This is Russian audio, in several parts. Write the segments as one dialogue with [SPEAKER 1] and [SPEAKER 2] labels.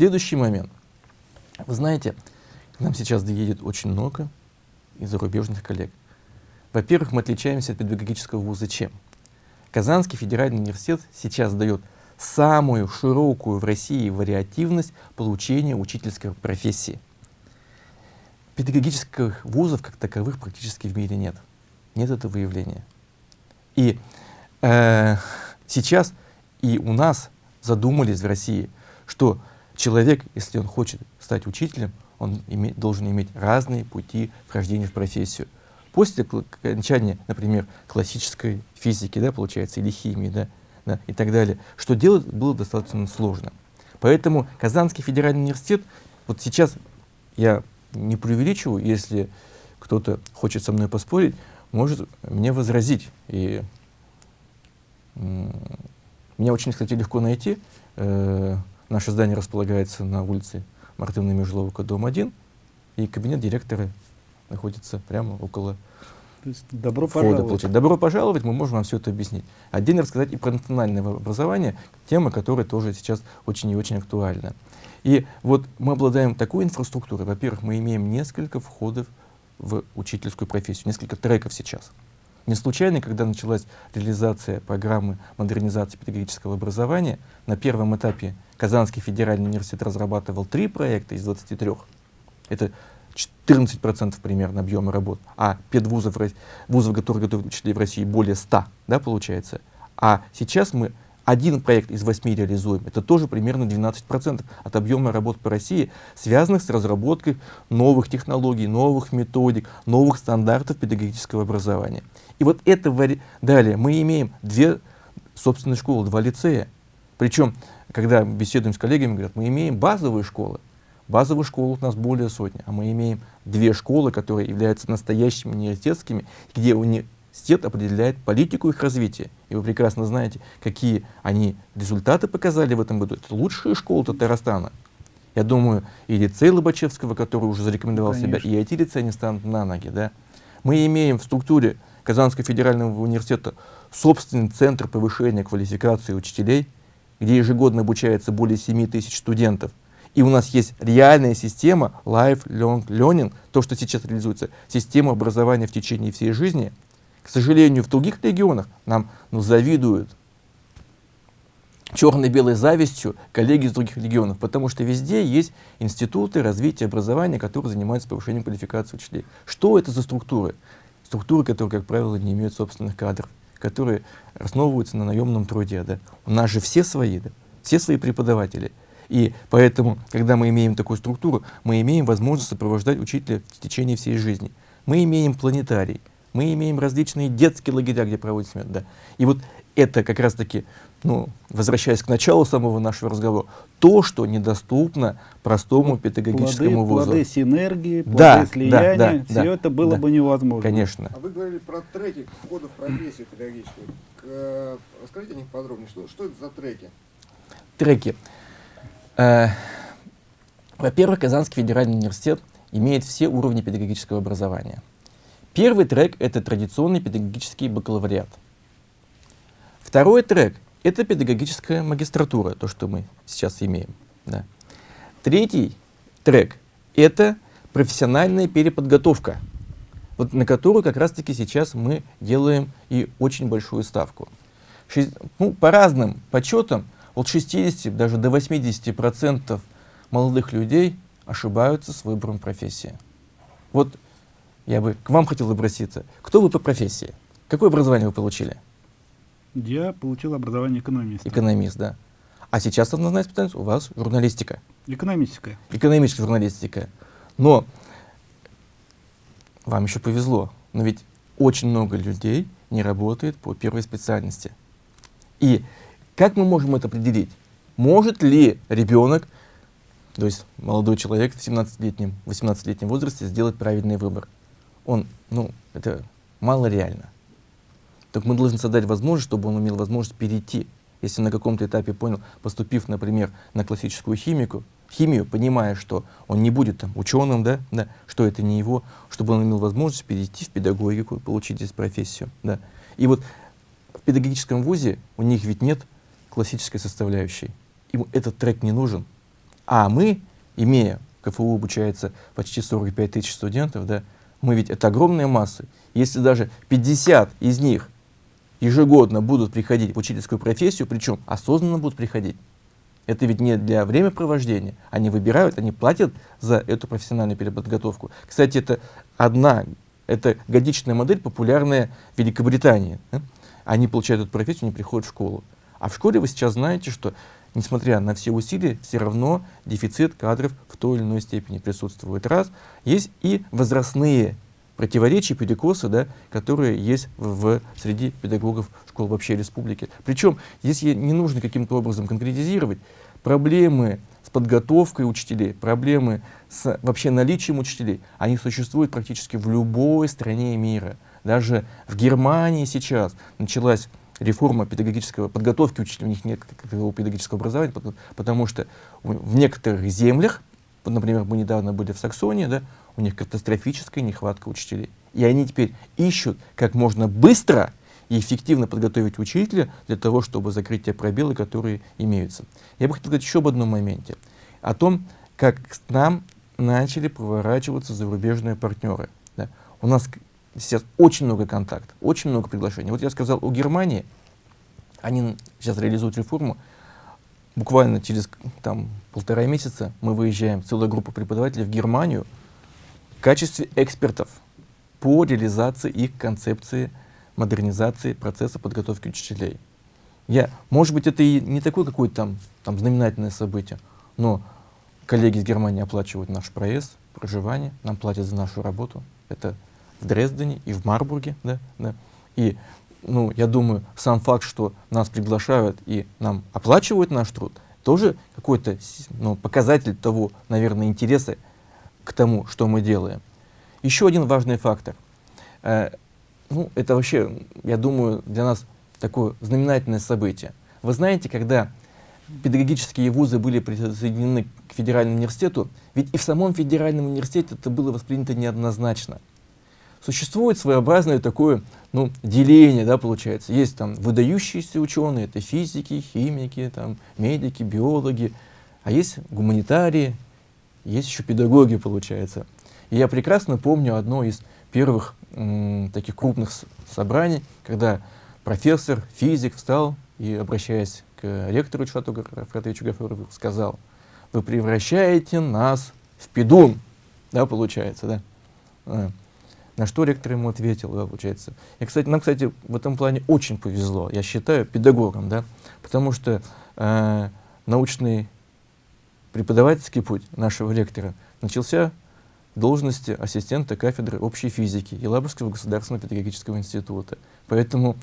[SPEAKER 1] Следующий момент. Вы знаете, к нам сейчас доедет очень много из зарубежных коллег. Во-первых, мы отличаемся от педагогического вуза чем? Казанский федеральный университет сейчас дает самую широкую в России вариативность получения учительской профессии. Педагогических вузов как таковых практически в мире нет. Нет этого явления. И э, сейчас и у нас задумались в России, что человек, если он хочет стать учителем, он иметь, должен иметь разные пути вхождения в профессию. После окончания, например, классической физики, да, получается, или химии, да, да, и так далее, что делать было достаточно сложно. Поэтому Казанский федеральный университет, вот сейчас я не преувеличиваю, если кто-то хочет со мной поспорить, может мне возразить. И меня очень, кстати, легко найти. Э, наше здание располагается на улице Мартына Межловка, дом 1, и кабинет директора находится прямо около
[SPEAKER 2] добро
[SPEAKER 1] входа.
[SPEAKER 2] пожаловать.
[SPEAKER 1] Получить. Добро пожаловать, мы можем вам все это объяснить. Отдельно рассказать и про национальное образование, тема, которая тоже сейчас очень и очень актуальна. И вот мы обладаем такой инфраструктурой. Во-первых, мы имеем несколько входов в учительскую профессию, несколько треков сейчас. Не случайно, когда началась реализация программы модернизации педагогического образования, на первом этапе Казанский федеральный университет разрабатывал три проекта из 23. Это 14% примерно объема работ, а педвузов, вузов, которые готовят учителей в России, более 100, да, получается. А сейчас мы один проект из восьми реализуем. Это тоже примерно 12% от объема работ по России, связанных с разработкой новых технологий, новых методик, новых стандартов педагогического образования. И вот это далее мы имеем две собственные школы, два лицея. Причем, когда беседуем с коллегами, говорят, мы имеем базовые школы, Базовых школ у нас более сотни, а мы имеем две школы, которые являются настоящими университетскими, где университет определяет политику их развития. И вы прекрасно знаете, какие они результаты показали в этом году. Это лучшие школы Татарстана. Я думаю, и лицей Лобачевского, который уже зарекомендовал Конечно. себя, и эти лицеи не станут на ноги. Да? Мы имеем в структуре Казанского федерального университета собственный центр повышения квалификации учителей, где ежегодно обучается более 7 тысяч студентов. И у нас есть реальная система lifelong learning, то, что сейчас реализуется, система образования в течение всей жизни. К сожалению, в других регионах нам ну, завидуют черно-белой завистью коллеги из других регионов, потому что везде есть институты развития образования, которые занимаются повышением квалификации учителей. Что это за структуры? Структуры, которые, как правило, не имеют собственных кадров, которые основываются на наемном труде. Да? У нас же все свои, да? все свои преподаватели. И поэтому, когда мы имеем такую структуру, мы имеем возможность сопровождать учителя в течение всей жизни. Мы имеем планетарий, мы имеем различные детские лагеря, где проводится смерть. Да. И вот это как раз-таки, ну, возвращаясь к началу самого нашего разговора, то, что недоступно простому педагогическому
[SPEAKER 2] плоды,
[SPEAKER 1] вузу.
[SPEAKER 2] Плоды синергии, плоды
[SPEAKER 1] да,
[SPEAKER 2] слияния,
[SPEAKER 1] да, да,
[SPEAKER 2] все
[SPEAKER 1] да,
[SPEAKER 2] это было
[SPEAKER 1] да,
[SPEAKER 2] бы невозможно.
[SPEAKER 1] Конечно.
[SPEAKER 3] А вы говорили про треки входа в профессию педагогическую. Э, расскажите о них подробнее. Что, что это за треки?
[SPEAKER 1] Треки. Э, во-первых, Казанский федеральный университет имеет все уровни педагогического образования. Первый трек — это традиционный педагогический бакалавриат. Второй трек — это педагогическая магистратура, то, что мы сейчас имеем. Да. Третий трек — это профессиональная переподготовка, вот на которую как раз-таки сейчас мы делаем и очень большую ставку. Шесть, ну, по разным подсчетам, от 60 даже до 80 процентов молодых людей ошибаются с выбором профессии. Вот я бы к вам хотел обратиться. Кто вы по профессии? Какое образование вы получили?
[SPEAKER 2] Я получил образование экономиста.
[SPEAKER 1] Экономист, да. А сейчас основная специальность у вас журналистика.
[SPEAKER 2] Экономическая.
[SPEAKER 1] Экономическая журналистика. Но вам еще повезло. Но ведь очень много людей не работает по первой специальности. И как мы можем это определить? Может ли ребенок, то есть молодой человек в 17-летнем, 18-летнем возрасте сделать правильный выбор? Он, ну, это мало реально. Так мы должны создать возможность, чтобы он имел возможность перейти. Если на каком-то этапе понял, поступив, например, на классическую химику, химию, понимая, что он не будет там ученым, да, да, что это не его, чтобы он имел возможность перейти в педагогику, получить здесь профессию. Да. И вот в педагогическом вузе у них ведь нет классической составляющей. Ему этот трек не нужен. А мы, имея, КФУ обучается почти 45 тысяч студентов, да, мы ведь это огромная масса. Если даже 50 из них ежегодно будут приходить в учительскую профессию, причем осознанно будут приходить, это ведь не для времяпровождения. Они выбирают, они платят за эту профессиональную переподготовку. Кстати, это одна, это годичная модель, популярная в Великобритании. Они получают эту профессию, они приходят в школу. А в школе вы сейчас знаете, что, несмотря на все усилия, все равно дефицит кадров в той или иной степени присутствует. Раз. Есть и возрастные противоречия, перекосы, да, которые есть в, в, среди педагогов школ вообще республики. Причем здесь не нужно каким-то образом конкретизировать. Проблемы с подготовкой учителей, проблемы с вообще наличием учителей, они существуют практически в любой стране мира. Даже в Германии сейчас началась реформа педагогического подготовки учителей, у них нет какого педагогического образования, потому что в некоторых землях, например, мы недавно были в Саксонии, да, у них катастрофическая нехватка учителей. И они теперь ищут как можно быстро и эффективно подготовить учителя для того, чтобы закрыть те пробелы, которые имеются. Я бы хотел сказать еще об одном моменте. О том, как к нам начали поворачиваться зарубежные партнеры. Да. У нас сейчас очень много контактов, очень много приглашений. Вот я сказал о Германии, они сейчас реализуют реформу. Буквально через там, полтора месяца мы выезжаем, целая группа преподавателей в Германию в качестве экспертов по реализации их концепции модернизации процесса подготовки учителей. Я, может быть, это и не такое какое-то там, там знаменательное событие, но коллеги из Германии оплачивают наш проезд, проживание, нам платят за нашу работу. Это в Дрездене и в Марбурге. Да, да. И ну, я думаю, сам факт, что нас приглашают и нам оплачивают наш труд, тоже какой-то ну, показатель того, наверное, интереса к тому, что мы делаем. Еще один важный фактор. Э, ну, это вообще, я думаю, для нас такое знаменательное событие. Вы знаете, когда педагогические вузы были присоединены к федеральному университету, ведь и в самом федеральном университете это было воспринято неоднозначно существует своеобразное такое ну, деление, да, получается. Есть там выдающиеся ученые, это физики, химики, там, медики, биологи, а есть гуманитарии, есть еще педагоги, получается. И я прекрасно помню одно из первых таких крупных собраний, когда профессор, физик встал и, обращаясь к ректору Чувату Гафратовичу Гафурову, сказал, вы превращаете нас в педун, да, получается, да. А. На что ректор ему ответил, да, получается. И, кстати, нам, кстати, в этом плане очень повезло, я считаю, педагогам, да, потому что э, научный преподавательский путь нашего ректора начался в должности ассистента кафедры общей физики Елабужского государственного педагогического института. Поэтому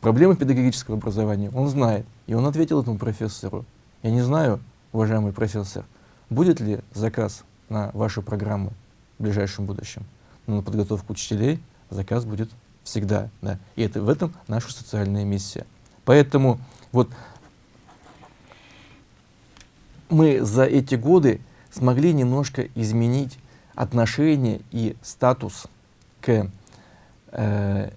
[SPEAKER 1] проблемы педагогического образования он знает. И он ответил этому профессору. Я не знаю, уважаемый профессор, будет ли заказ на вашу программу в ближайшем будущем на подготовку учителей заказ будет всегда. Да. И это в этом наша социальная миссия. Поэтому вот мы за эти годы смогли немножко изменить отношение и статус к э,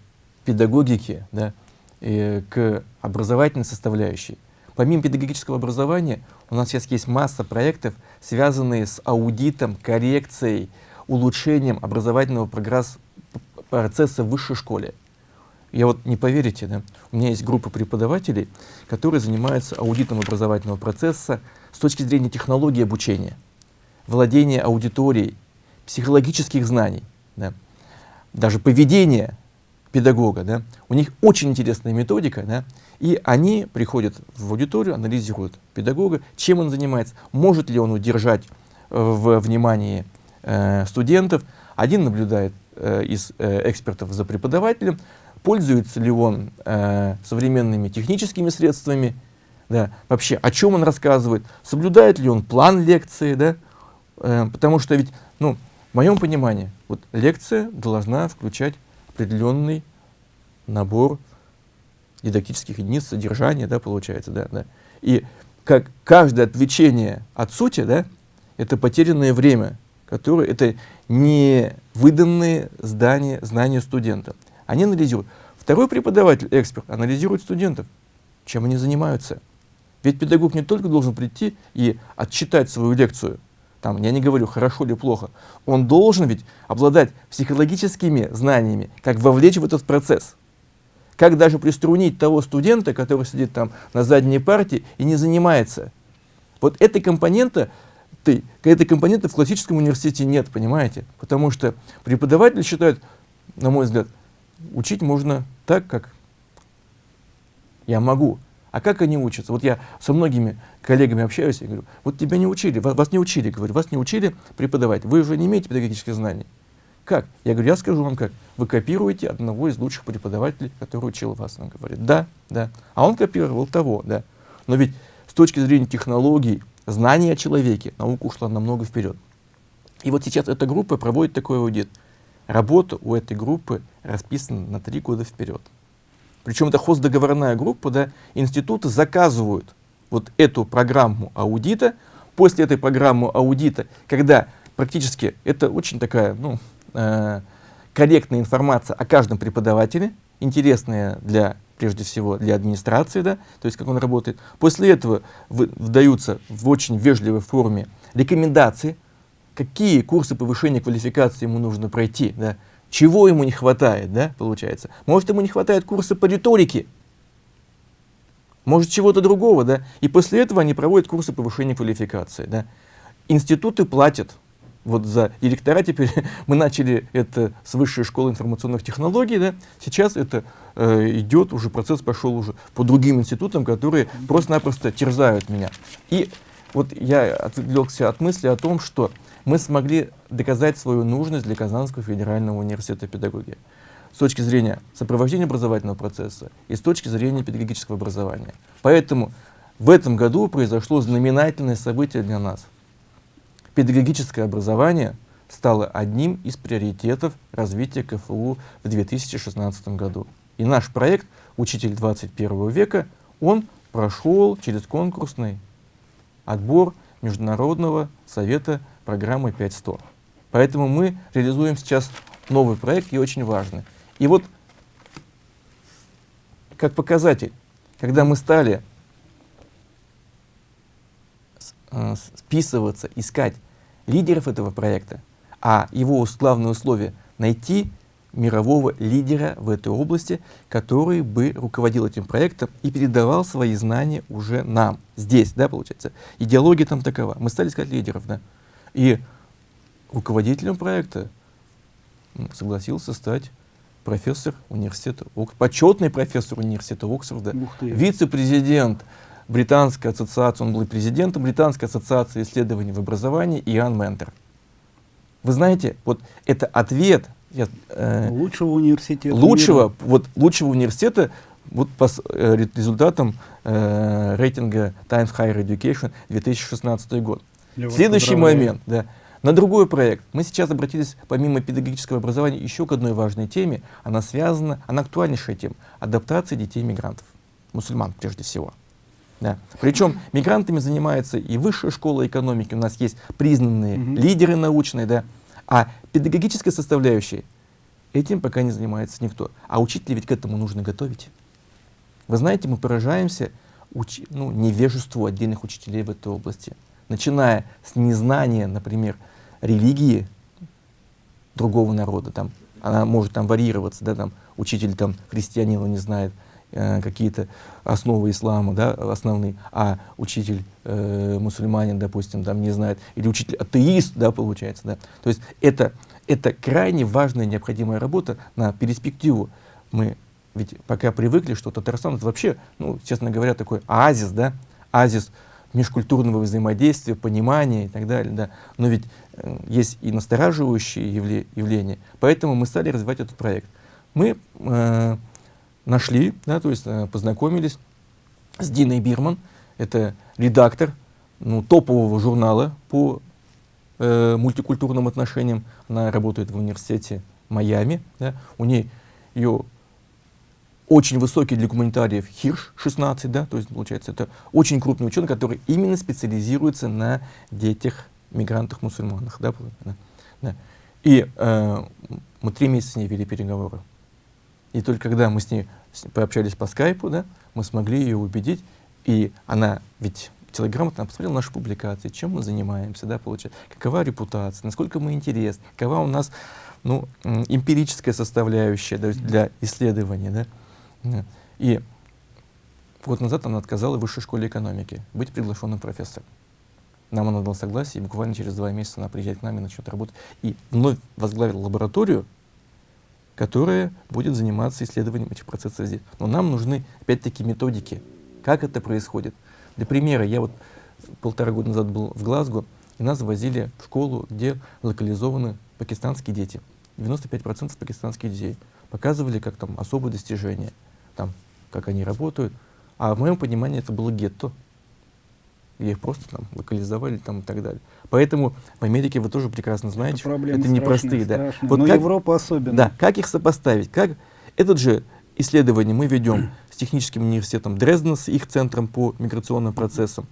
[SPEAKER 1] педагогике, да, и к образовательной составляющей. Помимо педагогического образования, у нас сейчас есть масса проектов, связанные с аудитом, коррекцией, улучшением образовательного процесса в высшей школе. Я вот не поверите, да, у меня есть группа преподавателей, которые занимаются аудитом образовательного процесса с точки зрения технологии обучения, владения аудиторией, психологических знаний, да, даже поведения педагога. Да. У них очень интересная методика, да, и они приходят в аудиторию, анализируют педагога, чем он занимается, может ли он удержать э, в внимании э, студентов. Один наблюдает э, из э, экспертов за преподавателем, пользуется ли он э, современными техническими средствами, да, вообще о чем он рассказывает, соблюдает ли он план лекции, да, э, потому что ведь, ну, в моем понимании, вот лекция должна включать определенный набор дидактических единиц, содержания, да, получается, да, да. И как каждое отвлечение от сути, да, это потерянное время, которые это не выданные здания, знания студента. Они анализируют. Второй преподаватель, эксперт, анализирует студентов, чем они занимаются, Ведь педагог не только должен прийти и отчитать свою лекцию, там, я не говорю, хорошо или плохо, он должен ведь обладать психологическими знаниями, как вовлечь в этот процесс. Как даже приструнить того студента, который сидит там на задней партии и не занимается. Вот этой компонента, ты, этой компоненты в классическом университете нет, понимаете? Потому что преподаватели считают, на мой взгляд, учить можно так, как я могу. А как они учатся? Вот я со многими коллегами общаюсь и говорю, вот тебя не учили, вас, не учили, говорю, вас не учили преподавать, вы уже не имеете педагогических знаний. Как? Я говорю, я скажу вам как. Вы копируете одного из лучших преподавателей, который учил вас. Он говорит, да, да. А он копировал того, да. Но ведь с точки зрения технологий, знаний о человеке, наука ушла намного вперед. И вот сейчас эта группа проводит такой аудит. Работа у этой группы расписана на три года вперед. Причем это хоздоговорная группа, да, институты заказывают вот эту программу аудита. После этой программы аудита, когда практически это очень такая, ну, э, корректная информация о каждом преподавателе, интересная для, прежде всего, для администрации, да, то есть как он работает. После этого выдаются в очень вежливой форме рекомендации, какие курсы повышения квалификации ему нужно пройти, да, чего ему не хватает, да, получается. Может, ему не хватает курса по риторике, может, чего-то другого, да. И после этого они проводят курсы повышения квалификации, да. Институты платят вот за директора теперь мы начали это с высшей школы информационных технологий, да, сейчас это э, идет, уже процесс пошел уже по другим институтам, которые просто-напросто терзают меня. И вот я отвлекся от мысли о том, что мы смогли доказать свою нужность для Казанского федерального университета педагогии с точки зрения сопровождения образовательного процесса и с точки зрения педагогического образования. Поэтому в этом году произошло знаменательное событие для нас – педагогическое образование стало одним из приоритетов развития КФУ в 2016 году. И наш проект «Учитель 21 века», он прошел через конкурсный отбор Международного совета программы 5100. Поэтому мы реализуем сейчас новый проект и очень важный. И вот как показатель, когда мы стали э, списываться, искать лидеров этого проекта, а его главное условие — найти мирового лидера в этой области, который бы руководил этим проектом и передавал свои знания уже нам, здесь, да, получается. Идеология там такова. Мы стали искать лидеров, да. И руководителем проекта согласился стать профессор университета, почетный профессор университета Оксфорда, вице-президент Британской ассоциации, он был президентом Британской ассоциации исследований в образовании Иоанн Ментер. Вы знаете, вот это ответ
[SPEAKER 2] я, э, лучшего университета.
[SPEAKER 1] Лучшего, мира. вот лучшего университета вот по э, результатам э, рейтинга Times Higher Education 2016 год. Я Следующий момент, да, на другой проект. Мы сейчас обратились, помимо педагогического образования, еще к одной важной теме. Она связана, она актуальнейшая тема. Адаптация детей-мигрантов, мусульман прежде всего. Да. Причем мигрантами занимается и высшая школа экономики, у нас есть признанные угу. лидеры научные, да, а педагогическая составляющая, этим пока не занимается никто. А учителей ведь к этому нужно готовить. Вы знаете, мы поражаемся уч ну, невежеству отдельных учителей в этой области. Начиная с незнания, например, религии другого народа, там, она может там варьироваться, да, там, учитель там, христианина не знает, Э, какие-то основы ислама, да, основные, а учитель э, мусульманин, допустим, там не знает, или учитель атеист, да, получается, да. То есть это, это крайне важная необходимая работа на перспективу. Мы ведь пока привыкли, что Татарстан это вообще, ну, честно говоря, такой оазис, да, оазис межкультурного взаимодействия, понимания и так далее, да. Но ведь э, есть и настораживающие явле явления, поэтому мы стали развивать этот проект. Мы э, нашли, да, то есть э, познакомились с Диной Бирман, это редактор ну, топового журнала по э, мультикультурным отношениям. Она работает в университете Майами. Да. У нее ее очень высокий для гуманитариев Хирш 16, да, то есть получается это очень крупный ученый, который именно специализируется на детях мигрантах-мусульманах. Да, да. И э, мы три месяца с ней вели переговоры. И только когда мы с ней пообщались по скайпу, да, мы смогли ее убедить И она ведь телеграмматно посмотрела наши публикации, чем мы занимаемся, да, получается, какова репутация, насколько мы интересны, какова у нас ну, эмпирическая составляющая да, для исследования. Да. И год назад она отказала высшей школе экономики быть приглашенным профессором. Нам она дала согласие, и буквально через два месяца она приезжает к нам и начнет работать. И вновь возглавила лабораторию, которая будет заниматься исследованием этих процессов здесь. Но нам нужны, опять-таки, методики, как это происходит. Для примера, я вот полтора года назад был в Глазго, и нас возили в школу, где локализованы пакистанские дети. 95% пакистанских детей. Показывали, как там особые достижения, там, как они работают. А в моем понимании это было гетто где их просто там локализовали там и так далее. Поэтому в Америке вы тоже прекрасно знаете, это, это непростые. Да.
[SPEAKER 2] Вот Но как, Европа особенно.
[SPEAKER 1] Да, как их сопоставить? Как этот же исследование мы ведем с техническим университетом Дрездена, с их центром по миграционным процессам.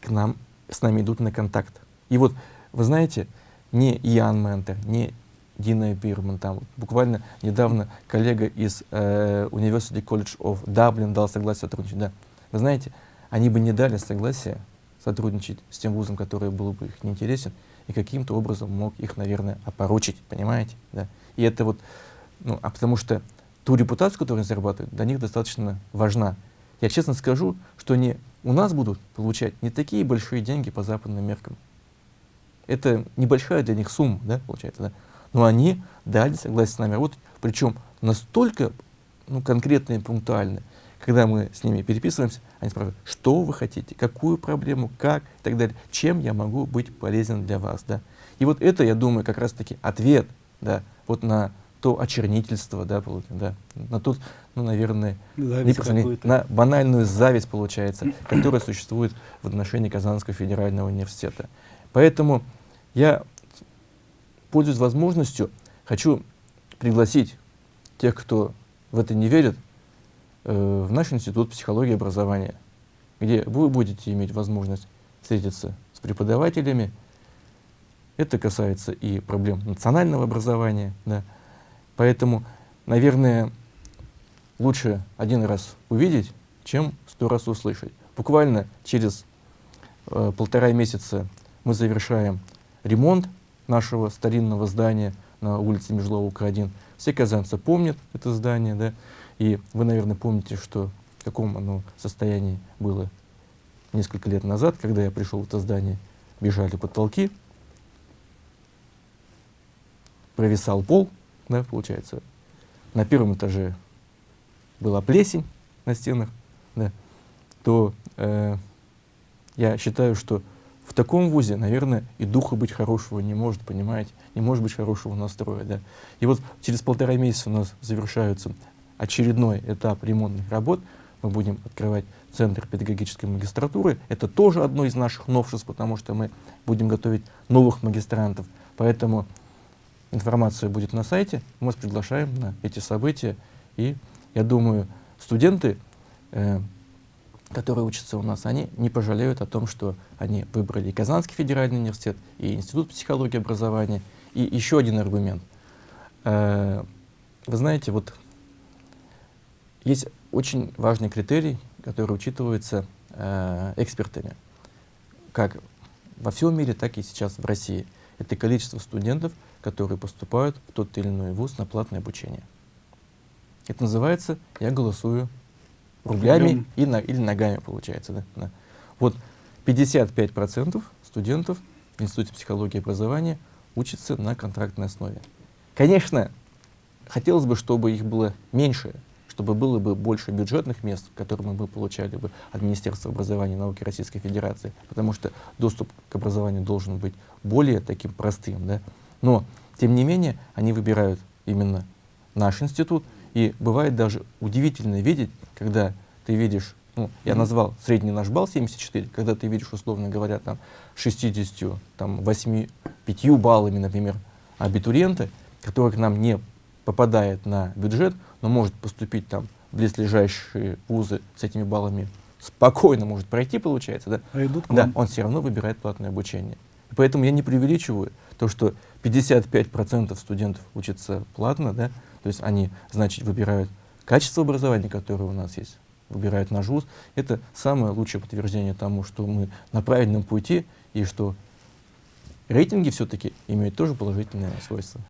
[SPEAKER 1] К нам, с нами идут на контакт. И вот, вы знаете, не Иоанн Ментер, не Дина Бирман, там буквально недавно коллега из э, University College of Dublin дал согласие сотрудничать. Да. Вы знаете, они бы не дали согласия сотрудничать с тем вузом, который был бы их неинтересен, и каким-то образом мог их, наверное, опорочить, понимаете? Да? И это вот, ну, а потому что ту репутацию, которую они зарабатывают, для них достаточно важна. Я честно скажу, что они у нас будут получать не такие большие деньги по западным меркам. Это небольшая для них сумма, да, получается, да? Но они дали согласие с нами работать, причем настолько ну, конкретно и пунктуально, когда мы с ними переписываемся, они спрашивают, что вы хотите, какую проблему, как и так далее, чем я могу быть полезен для вас. Да? И вот это, я думаю, как раз-таки ответ да, вот на то очернительство, да, да, на тот, ну, наверное, на банальную зависть, получается, которая существует в отношении Казанского федерального университета. Поэтому я, пользуясь возможностью, хочу пригласить тех, кто в это не верит, Э, в наш институт психологии и образования, где вы будете иметь возможность встретиться с преподавателями. Это касается и проблем национального образования. Да. Поэтому, наверное, лучше один раз увидеть, чем сто раз услышать. Буквально через э, полтора месяца мы завершаем ремонт нашего старинного здания на улице Межлова, 1. Все казанцы помнят это здание, да, и вы, наверное, помните, что в каком оно состоянии было несколько лет назад, когда я пришел в это здание, бежали потолки, провисал пол, да, получается. На первом этаже была плесень на стенах, да, то э, я считаю, что таком вузе, наверное, и духа быть хорошего не может, понимаете, не может быть хорошего настроя. Да. И вот через полтора месяца у нас завершаются очередной этап ремонтных работ. Мы будем открывать Центр педагогической магистратуры. Это тоже одно из наших новшеств, потому что мы будем готовить новых магистрантов. Поэтому информация будет на сайте. Мы вас приглашаем на эти события. И я думаю, студенты, э, которые учатся у нас, они не пожалеют о том, что они выбрали и Казанский федеральный университет, и Институт психологии и образования. И еще один аргумент. Э, вы знаете, вот есть очень важный критерий, который учитывается э, экспертами, как во всем мире, так и сейчас в России. Это количество студентов, которые поступают в тот или иной вуз на платное обучение. Это называется «я голосую рублями и на, или ногами», получается. Да? Да. Вот 55% студентов в Институте психологии и образования учатся на контрактной основе. Конечно, хотелось бы, чтобы их было меньше, чтобы было бы больше бюджетных мест, которые мы бы получали бы от Министерства образования и науки Российской Федерации, потому что доступ к образованию должен быть более таким простым. Да? Но, тем не менее, они выбирают именно наш институт, и бывает даже удивительно видеть, когда ты видишь, ну, я назвал средний наш балл 74, когда ты видишь, условно говоря, там 60, там 8, 5 баллами, например, абитуриента, который к нам не попадает на бюджет, но может поступить там в близлежащие вузы с этими баллами, спокойно может пройти, получается, да?
[SPEAKER 2] А идут к
[SPEAKER 1] да, он все равно выбирает платное обучение. Поэтому я не преувеличиваю то, что 55% студентов учатся платно, да, то есть они, значит, выбирают Качество образования, которое у нас есть, выбирает наш вуз, это самое лучшее подтверждение тому, что мы на правильном пути и что рейтинги все-таки имеют тоже положительное свойство.